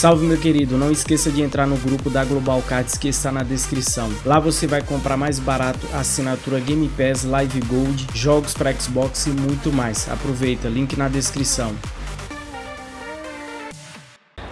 Salve meu querido, não esqueça de entrar no grupo da Global Cards que está na descrição. Lá você vai comprar mais barato assinatura Game Pass, Live Gold, jogos para Xbox e muito mais. Aproveita, link na descrição.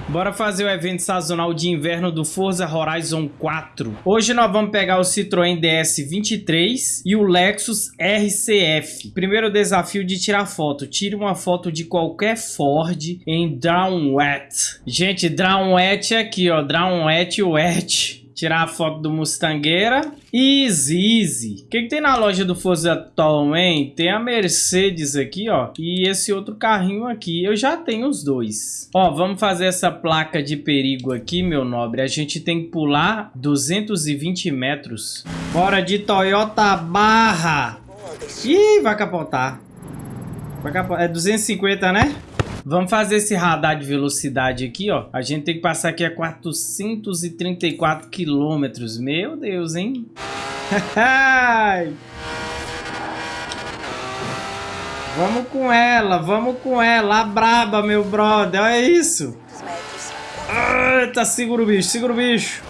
Bora fazer o evento sazonal de inverno do Forza Horizon 4. Hoje nós vamos pegar o Citroën DS23 e o Lexus RCF. Primeiro desafio de tirar foto. Tire uma foto de qualquer Ford em Drown Wet. Gente, Drown Wet é aqui, ó. Drown Wet Wet tirar a foto do Mustangueira. Easy, easy. O que, que tem na loja do Forza atualmente? Tem a Mercedes aqui, ó. E esse outro carrinho aqui. Eu já tenho os dois. Ó, vamos fazer essa placa de perigo aqui, meu nobre. A gente tem que pular 220 metros. Bora de Toyota Barra. Ih, vai capotar. Vai capotar. É 250, né? Vamos fazer esse radar de velocidade aqui, ó. A gente tem que passar aqui a 434 quilômetros. Meu Deus, hein? vamos com ela, vamos com ela. A braba, meu brother. Olha isso. Eita, segura o bicho, segura o bicho.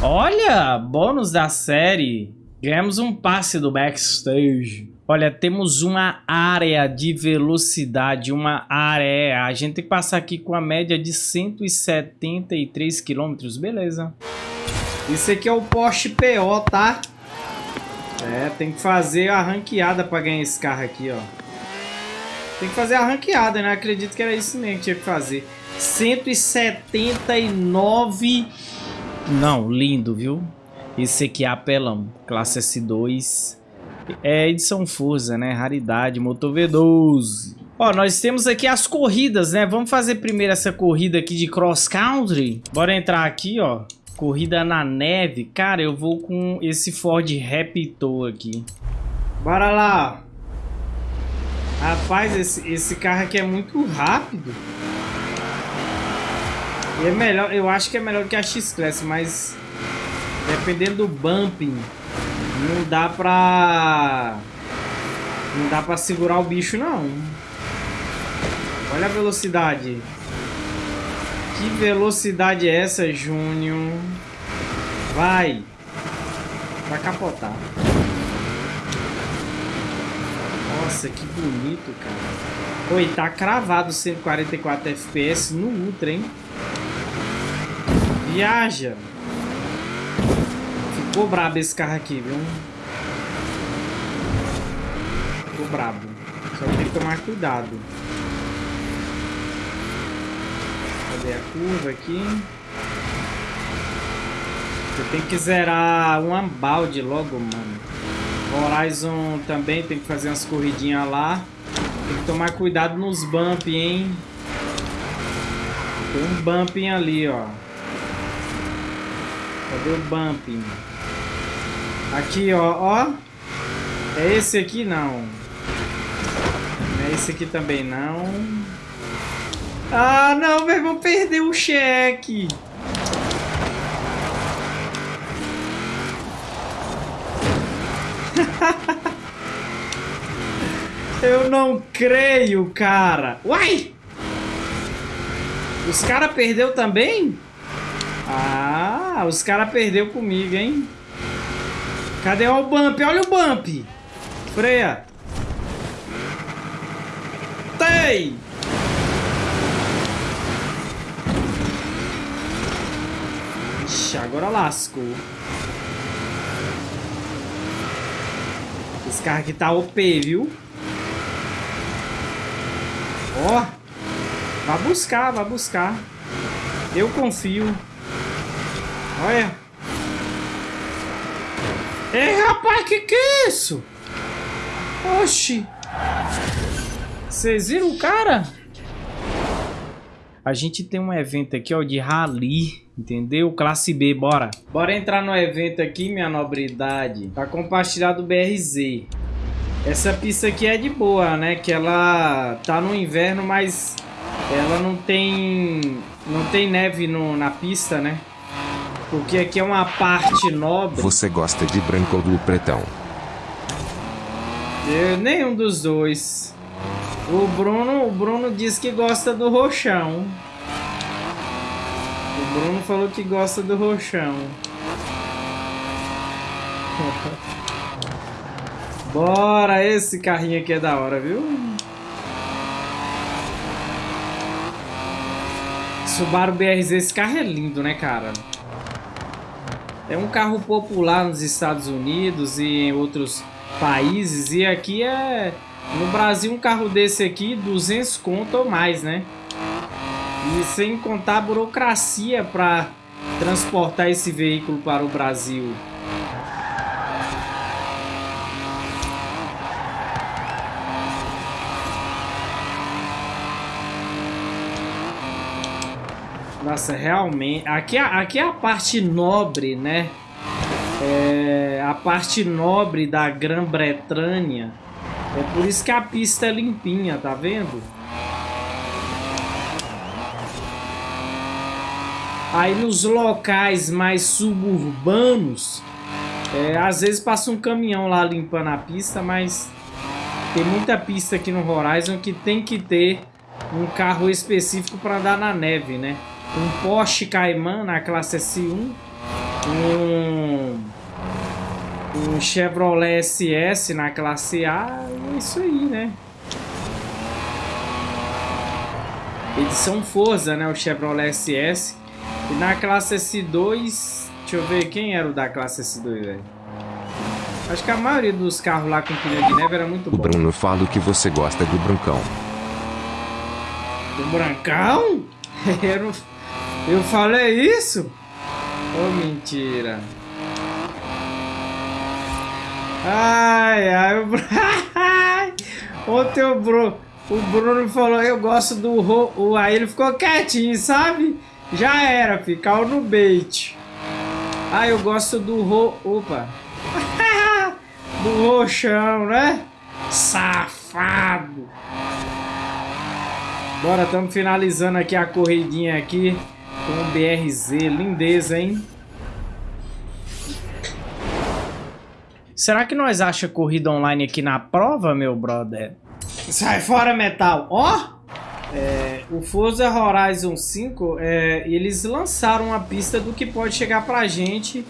Olha, bônus da série. Ganhamos um passe do backstage. Olha, temos uma área de velocidade, uma área. A gente tem que passar aqui com a média de 173 km, beleza. Isso aqui é o Porsche PO, tá? É, tem que fazer a ranqueada para ganhar esse carro aqui, ó. Tem que fazer a ranqueada, né? Acredito que era isso mesmo que tinha que fazer. 179... Não, lindo, viu? Esse aqui é apelão. Classe S2 é edição Forza, né? Raridade, motor V12. Ó, nós temos aqui as corridas, né? Vamos fazer primeiro essa corrida aqui de cross country. Bora entrar aqui, ó. Corrida na neve. Cara, eu vou com esse Ford Raptor aqui. Bora lá. Rapaz, esse, esse carro aqui é muito rápido. E é melhor, eu acho que é melhor que a X-Class, mas dependendo do bumping, não dá pra... Não dá pra segurar o bicho, não. Olha a velocidade. Que velocidade é essa, Júnior? Vai. Vai capotar. Nossa, que bonito, cara. Oi, tá cravado 144 FPS no Ultra, hein? Viaja. Ficou brabo esse carro aqui, viu? Ficou brabo. Só tem que tomar cuidado. Cadê a curva aqui? Você tem que zerar um balde logo, mano. Horizon também tem que fazer umas corridinhas lá. Tem que tomar cuidado nos bump, hein? Tem um bumping ali, ó. Cadê o bumping? Aqui, ó, ó. É esse aqui, não. É esse aqui também, não. Ah, não, velho, vou perder o cheque. Eu não creio, cara. Uai! Os caras perdeu também? Ah, os caras perdeu comigo, hein? Cadê o bump? Olha o bump. Freia. Tem. Ixi, agora lascou. Esse carro aqui tá OP, viu? Ó. Vai buscar, vai buscar. Eu confio. Olha. Ei, rapaz, que que é isso? Oxi. Vocês viram o cara? A gente tem um evento aqui, ó, de rally, entendeu? Classe B, bora. Bora entrar no evento aqui, minha nobridade. Tá compartilhado o BRZ. Essa pista aqui é de boa, né? Que ela tá no inverno, mas ela não tem... Não tem neve no, na pista, né? Porque aqui é uma parte nobre. Você gosta de branco ou do pretão? Eu, nenhum dos dois. O Bruno, o Bruno diz que gosta do roxão. O Bruno falou que gosta do roxão. Bora, esse carrinho aqui é da hora, viu? Subaru BRZ, esse carro é lindo, né, cara? É um carro popular nos Estados Unidos e em outros países. E aqui é... No Brasil, um carro desse aqui, 200 conto ou mais, né? E sem contar a burocracia para transportar esse veículo para o Brasil. Nossa, realmente. Aqui, é, aqui é a parte nobre, né? É a parte nobre da Grã-Bretanha. É por isso que a pista é limpinha, tá vendo? Aí nos locais mais suburbanos, é, às vezes passa um caminhão lá limpando a pista, mas tem muita pista aqui no Horizon que tem que ter um carro específico para andar na neve, né? Um Porsche Cayman na classe S1, um, um Chevrolet SS na classe A, é isso aí, né? Edição Forza, né? O Chevrolet SS. E na classe S2, deixa eu ver quem era o da classe S2, velho. Acho que a maioria dos carros lá com pneu de neve era muito bom. O Bruno fala que você gosta do brancão. Do brancão? Eu não... Eu falei isso? Oh, mentira. Ai, ai, o Ontem o Bruno, o Bruno falou, eu gosto do ro... Aí ele ficou quietinho, sabe? Já era, ficava no bait. Ah, eu gosto do ro... Opa. do roxão, né? Safado. Bora, estamos finalizando aqui a corridinha aqui com o BRZ. Lindeza, hein? Será que nós acha corrida online aqui na prova, meu brother? Sai fora, metal! Ó! Oh! É, o Forza Horizon 5, é, eles lançaram uma pista do que pode chegar pra gente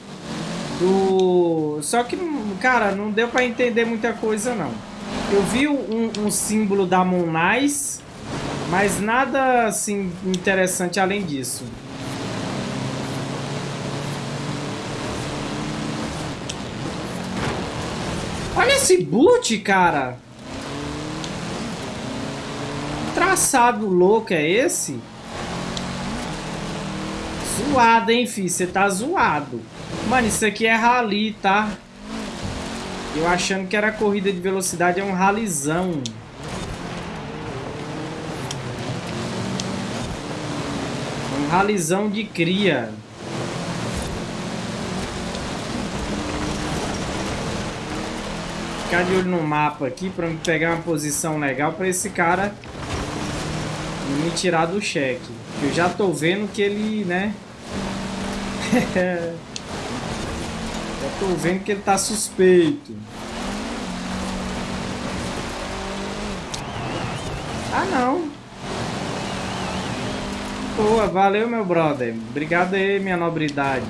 do... Só que, cara, não deu pra entender muita coisa, não. Eu vi um, um símbolo da Monais, mas nada, assim, interessante além disso. Olha esse boot, cara. Que traçado louco é esse? Zoado, hein, filho? Você tá zoado. Mano, isso aqui é rally, tá? Eu achando que era corrida de velocidade, é um ralizão. Um ralizão de cria. Ficar de olho no mapa aqui pra me pegar uma posição legal pra esse cara me tirar do cheque. Eu já tô vendo que ele, né? já tô vendo que ele tá suspeito. Ah, não. Boa, valeu, meu brother. Obrigado aí, minha nobridade.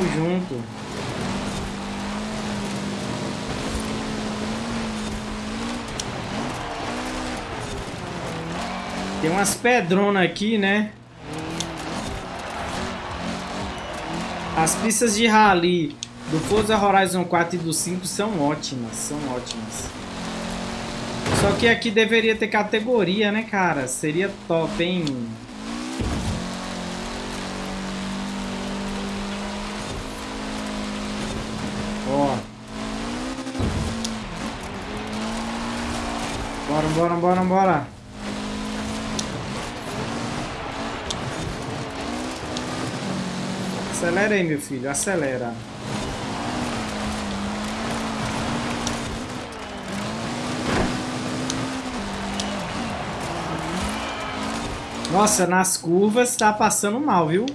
Tamo junto. Tem umas pedronas aqui, né? As pistas de rally do Forza Horizon 4 e do 5 são ótimas, são ótimas. Só que aqui deveria ter categoria, né, cara? Seria top, hein? Bora, bora, bora. Acelera aí, meu filho. Acelera. Nossa, nas curvas tá passando mal, viu?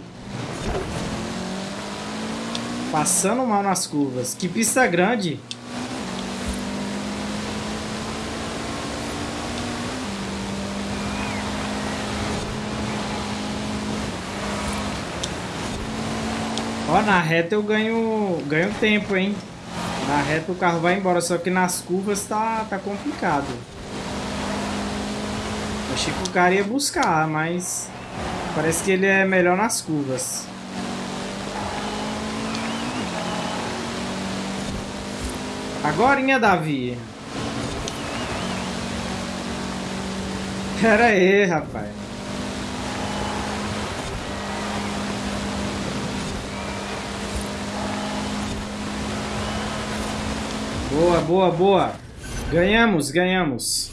Passando mal nas curvas. Que pista grande. Ó, na reta eu ganho, ganho tempo, hein? Na reta o carro vai embora, só que nas curvas tá, tá complicado. Achei que o cara ia buscar, mas parece que ele é melhor nas curvas. Agorinha, Davi. Pera aí, rapaz. Boa, boa, boa. Ganhamos, ganhamos.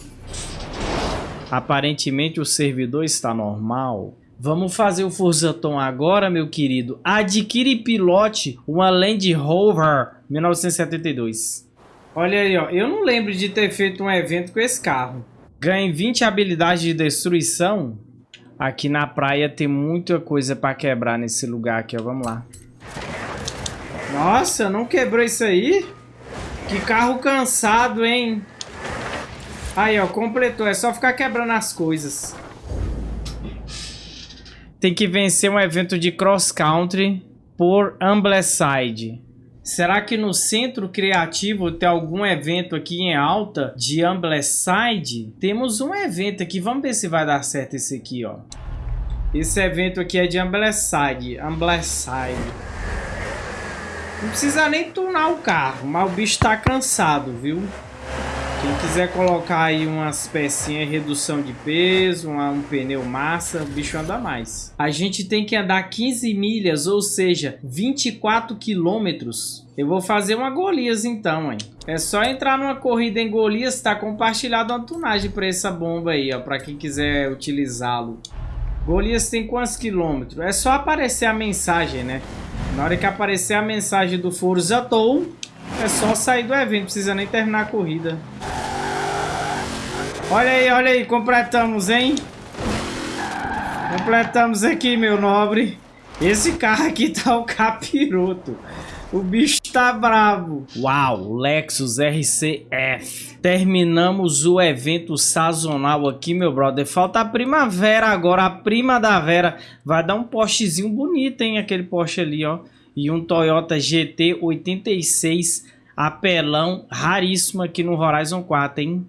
Aparentemente o servidor está normal. Vamos fazer o Forzaton agora, meu querido. Adquire pilote uma Land Rover 1972. Olha aí, ó. Eu não lembro de ter feito um evento com esse carro. Ganhe 20 habilidades de destruição. Aqui na praia tem muita coisa para quebrar nesse lugar aqui, ó. Vamos lá. Nossa, não quebrou isso aí? Que carro cansado, hein? Aí, ó, completou. É só ficar quebrando as coisas. Tem que vencer um evento de cross country por Ambleside. Será que no centro criativo tem algum evento aqui em alta de Ambleside? Temos um evento aqui, vamos ver se vai dar certo esse aqui, ó. Esse evento aqui é de Ambleside, Ambleside. Não precisa nem tunar o carro, mas o bicho tá cansado, viu? Quem quiser colocar aí umas pecinhas, redução de peso, uma, um pneu massa, o bicho anda mais. A gente tem que andar 15 milhas, ou seja, 24 quilômetros. Eu vou fazer uma Golias então, hein? É só entrar numa corrida em Golias, tá compartilhado uma tunagem para essa bomba aí, ó, para quem quiser utilizá-lo. Golias tem quantos quilômetros? É só aparecer a mensagem, né? Na hora que aparecer a mensagem do Forza Tow, é só sair do evento, precisa nem terminar a corrida. Olha aí, olha aí, completamos, hein? Completamos aqui, meu nobre. Esse carro aqui tá o capiroto. O bicho tá bravo. Uau, Lexus RCF. Terminamos o evento sazonal aqui, meu brother. Falta a primavera agora, a prima da Vera. Vai dar um Porschezinho bonito, hein? Aquele Porsche ali, ó. E um Toyota GT 86 apelão raríssimo aqui no Horizon 4, hein?